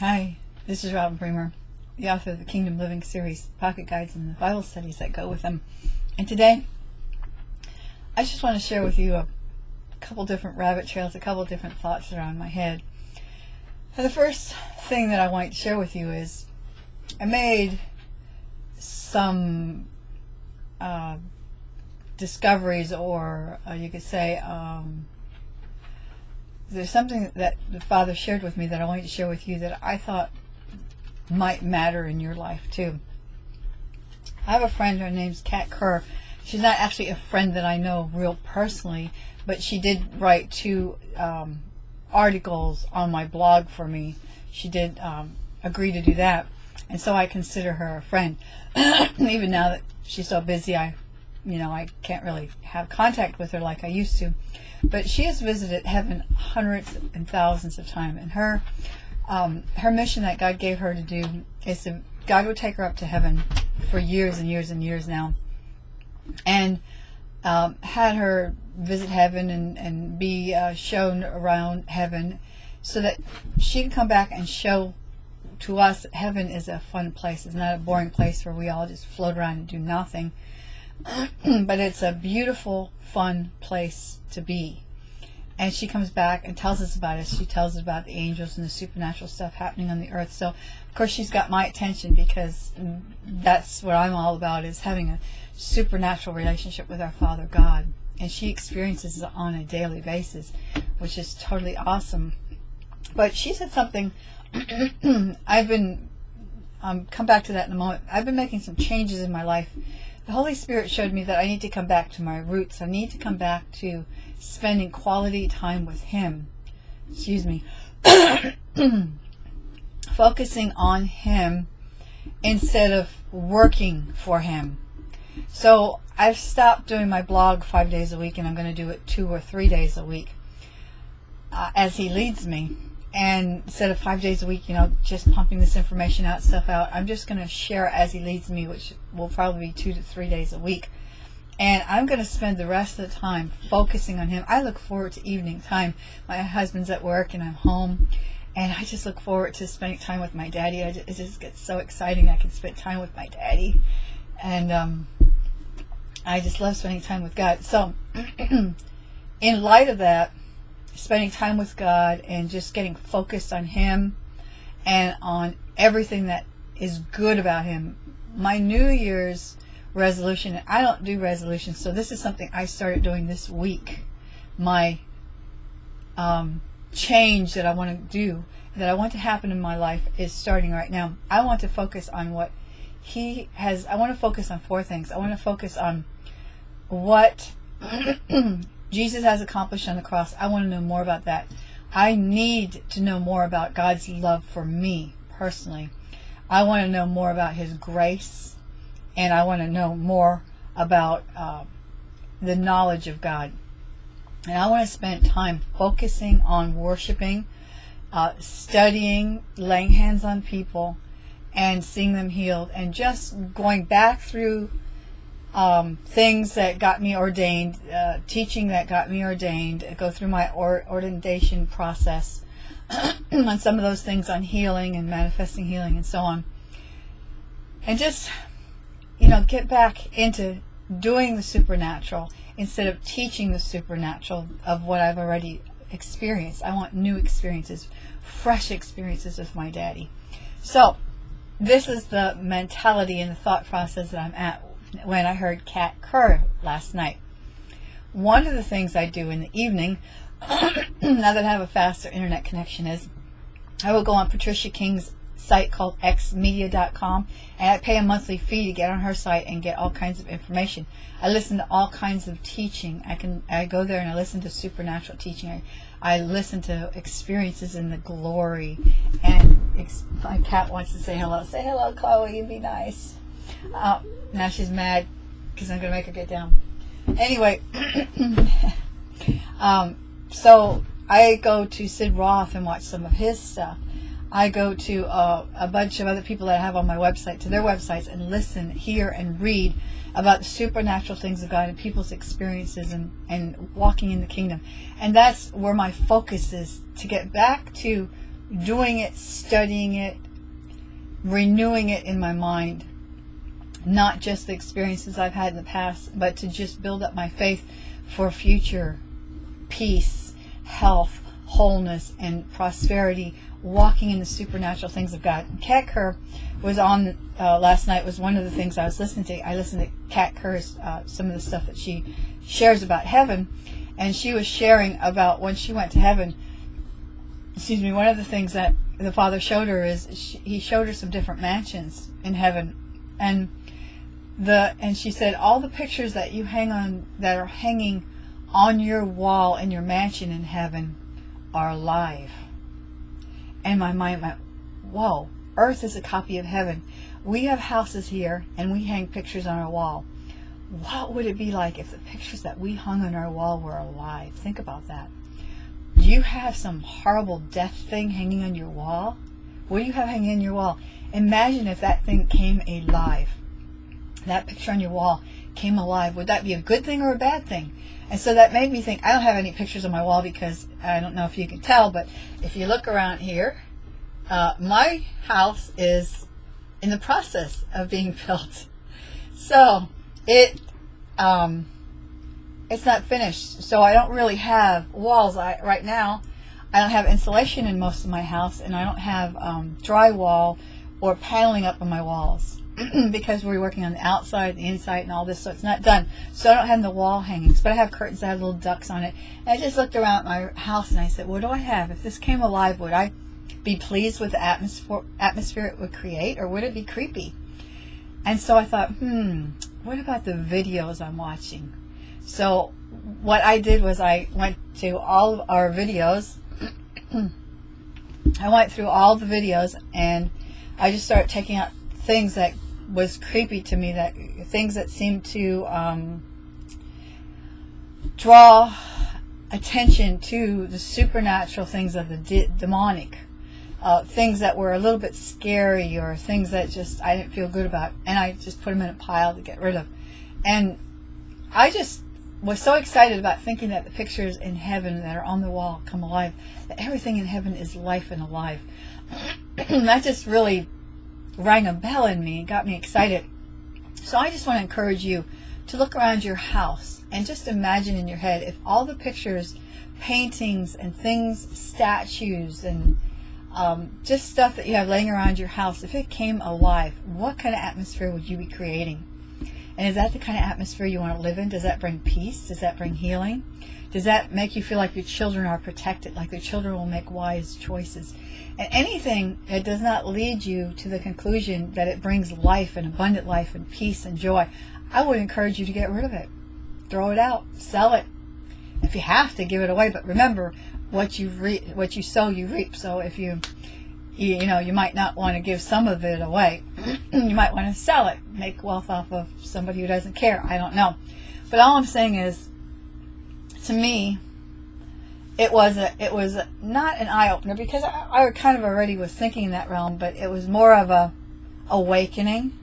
Hi, this is Robin Bremer, the author of the Kingdom Living series, Pocket Guides, and the Bible studies that go with them. And today, I just want to share with you a couple different rabbit trails, a couple different thoughts that are on my head. And the first thing that I want to share with you is I made some uh, discoveries, or uh, you could say, um, there's something that the Father shared with me that I want to share with you that I thought might matter in your life too. I have a friend, her name's Kat Kerr. She's not actually a friend that I know real personally, but she did write two um, articles on my blog for me. She did um, agree to do that, and so I consider her a friend. Even now that she's so busy, I, you know, I can't really have contact with her like I used to. But she has visited heaven hundreds and thousands of times, and her um, her mission that God gave her to do is to God would take her up to heaven for years and years and years now, and um, had her visit heaven and and be uh, shown around heaven, so that she can come back and show to us heaven is a fun place. It's not a boring place where we all just float around and do nothing. but it's a beautiful, fun place to be. And she comes back and tells us about it. She tells us about the angels and the supernatural stuff happening on the earth. So, of course, she's got my attention because that's what I'm all about is having a supernatural relationship with our Father God. And she experiences it on a daily basis, which is totally awesome. But she said something. I've been, um, come back to that in a moment. I've been making some changes in my life the Holy Spirit showed me that I need to come back to my roots. I need to come back to spending quality time with Him. Excuse me. Focusing on Him instead of working for Him. So I've stopped doing my blog five days a week and I'm going to do it two or three days a week uh, as He leads me and instead of five days a week, you know, just pumping this information out, stuff out, I'm just going to share as he leads me, which will probably be two to three days a week. And I'm going to spend the rest of the time focusing on him. I look forward to evening time. My husband's at work and I'm home. And I just look forward to spending time with my daddy. Just, it just gets so exciting. I can spend time with my daddy. And um, I just love spending time with God. So, in light of that, spending time with God and just getting focused on Him and on everything that is good about Him. My New Year's resolution, I don't do resolutions, so this is something I started doing this week. My um, change that I want to do, that I want to happen in my life is starting right now. I want to focus on what He has, I want to focus on four things. I want to focus on what Jesus has accomplished on the cross. I want to know more about that. I need to know more about God's love for me personally. I want to know more about His grace, and I want to know more about uh, the knowledge of God. And I want to spend time focusing on worshiping, uh, studying, laying hands on people, and seeing them healed, and just going back through um, things that got me ordained, uh, teaching that got me ordained, go through my or ordination process on some of those things on healing and manifesting healing and so on. And just, you know, get back into doing the supernatural instead of teaching the supernatural of what I've already experienced. I want new experiences, fresh experiences with my daddy. So, this is the mentality and the thought process that I'm at when I heard Kat Kerr last night. One of the things I do in the evening, now that I have a faster internet connection, is I will go on Patricia King's site called xpmedia.com and I pay a monthly fee to get on her site and get all kinds of information. I listen to all kinds of teaching. I can I go there and I listen to supernatural teaching. I, I listen to experiences in the glory. And my cat wants to say hello. Say hello, Chloe. Be nice. Uh, now she's mad because I'm going to make her get down. Anyway, um, so I go to Sid Roth and watch some of his stuff. I go to uh, a bunch of other people that I have on my website, to their websites, and listen, hear, and read about the supernatural things of God and people's experiences and, and walking in the kingdom. And that's where my focus is to get back to doing it, studying it, renewing it in my mind. Not just the experiences I've had in the past, but to just build up my faith for future peace, health, wholeness, and prosperity, walking in the supernatural things of God. Kat Kerr was on uh, last night, was one of the things I was listening to. I listened to Kat Kerr's, uh, some of the stuff that she shares about heaven, and she was sharing about when she went to heaven. Excuse me, one of the things that the Father showed her is she, he showed her some different mansions in heaven, and the and she said all the pictures that you hang on that are hanging on your wall in your mansion in heaven are alive. And my mind went, whoa, earth is a copy of heaven. We have houses here and we hang pictures on our wall. What would it be like if the pictures that we hung on our wall were alive? Think about that. Do you have some horrible death thing hanging on your wall? What do you have hanging on your wall? Imagine if that thing came alive. That picture on your wall came alive. Would that be a good thing or a bad thing? And so that made me think, I don't have any pictures on my wall because I don't know if you can tell, but if you look around here, uh, my house is in the process of being built. So it, um, it's not finished. So I don't really have walls I, right now. I don't have insulation in most of my house and I don't have um, drywall or paneling up on my walls. because we're working on the outside, the inside, and all this, so it's not done. So I don't have the wall hangings, but I have curtains that have little ducks on it. And I just looked around my house and I said, what do I have? If this came alive, would I be pleased with the atmosphere, atmosphere it would create, or would it be creepy? And so I thought, hmm, what about the videos I'm watching? So what I did was I went to all of our videos. I went through all the videos and I just started taking out things that was creepy to me that things that seemed to um, draw attention to the supernatural things of the de demonic uh, things that were a little bit scary or things that just I didn't feel good about and I just put them in a pile to get rid of. And I just was so excited about thinking that the pictures in heaven that are on the wall come alive that everything in heaven is life and alive. That just really rang a bell in me got me excited. So I just want to encourage you to look around your house and just imagine in your head if all the pictures, paintings, and things, statues, and um, just stuff that you have laying around your house, if it came alive, what kind of atmosphere would you be creating? And is that the kind of atmosphere you want to live in? Does that bring peace? Does that bring healing? Does that make you feel like your children are protected, like your children will make wise choices? And anything that does not lead you to the conclusion that it brings life and abundant life and peace and joy, I would encourage you to get rid of it. Throw it out, sell it. If you have to, give it away. But remember, what you re- what you sow, you reap. So if you, you, you know, you might not want to give some of it away. you might want to sell it, make wealth off of somebody who doesn't care. I don't know. But all I'm saying is, to me, it was a, it was not an eye opener because I, I kind of already was thinking in that realm, but it was more of a awakening.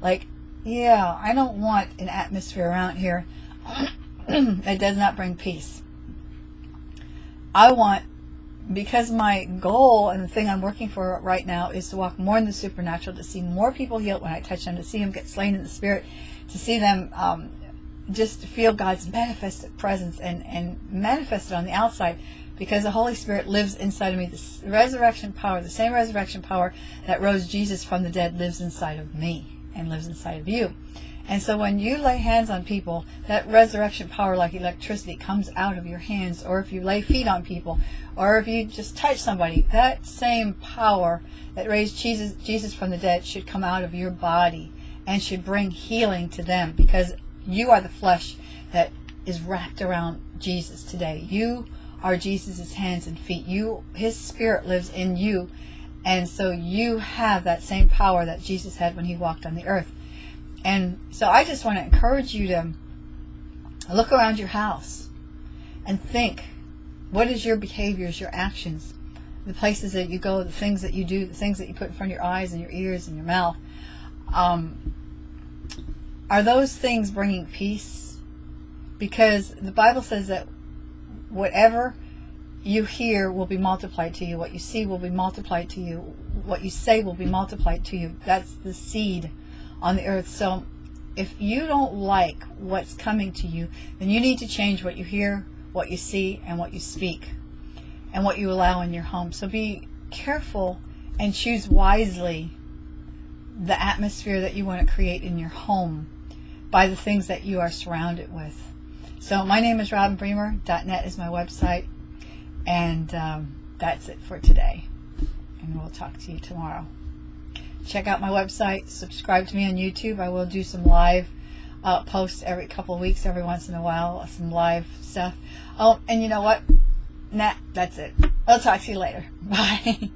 Like, yeah, I don't want an atmosphere around here that does not bring peace. I want, because my goal and the thing I'm working for right now is to walk more in the supernatural, to see more people healed when I touch them, to see them get slain in the spirit, to see them um, just feel God's manifested presence and, and manifested on the outside because the Holy Spirit lives inside of me. The resurrection power, the same resurrection power that rose Jesus from the dead lives inside of me and lives inside of you. And so when you lay hands on people, that resurrection power like electricity comes out of your hands. Or if you lay feet on people, or if you just touch somebody, that same power that raised Jesus, Jesus from the dead should come out of your body and should bring healing to them because you are the flesh that is wrapped around Jesus today. You are Jesus' hands and feet. You, His Spirit lives in you. And so you have that same power that Jesus had when He walked on the earth. And so I just want to encourage you to look around your house and think, what is your behaviors, your actions, the places that you go, the things that you do, the things that you put in front of your eyes and your ears and your mouth. Um, are those things bringing peace? Because the Bible says that whatever you hear will be multiplied to you. What you see will be multiplied to you. What you say will be multiplied to you. That's the seed on the earth. So if you don't like what's coming to you, then you need to change what you hear, what you see, and what you speak, and what you allow in your home. So be careful and choose wisely the atmosphere that you want to create in your home by the things that you are surrounded with. So my name is robinbremer.net is my website. And um, that's it for today. And we'll talk to you tomorrow. Check out my website. Subscribe to me on YouTube. I will do some live uh, posts every couple of weeks, every once in a while, some live stuff. Oh, and you know what? Nah, that's it. I'll talk to you later. Bye.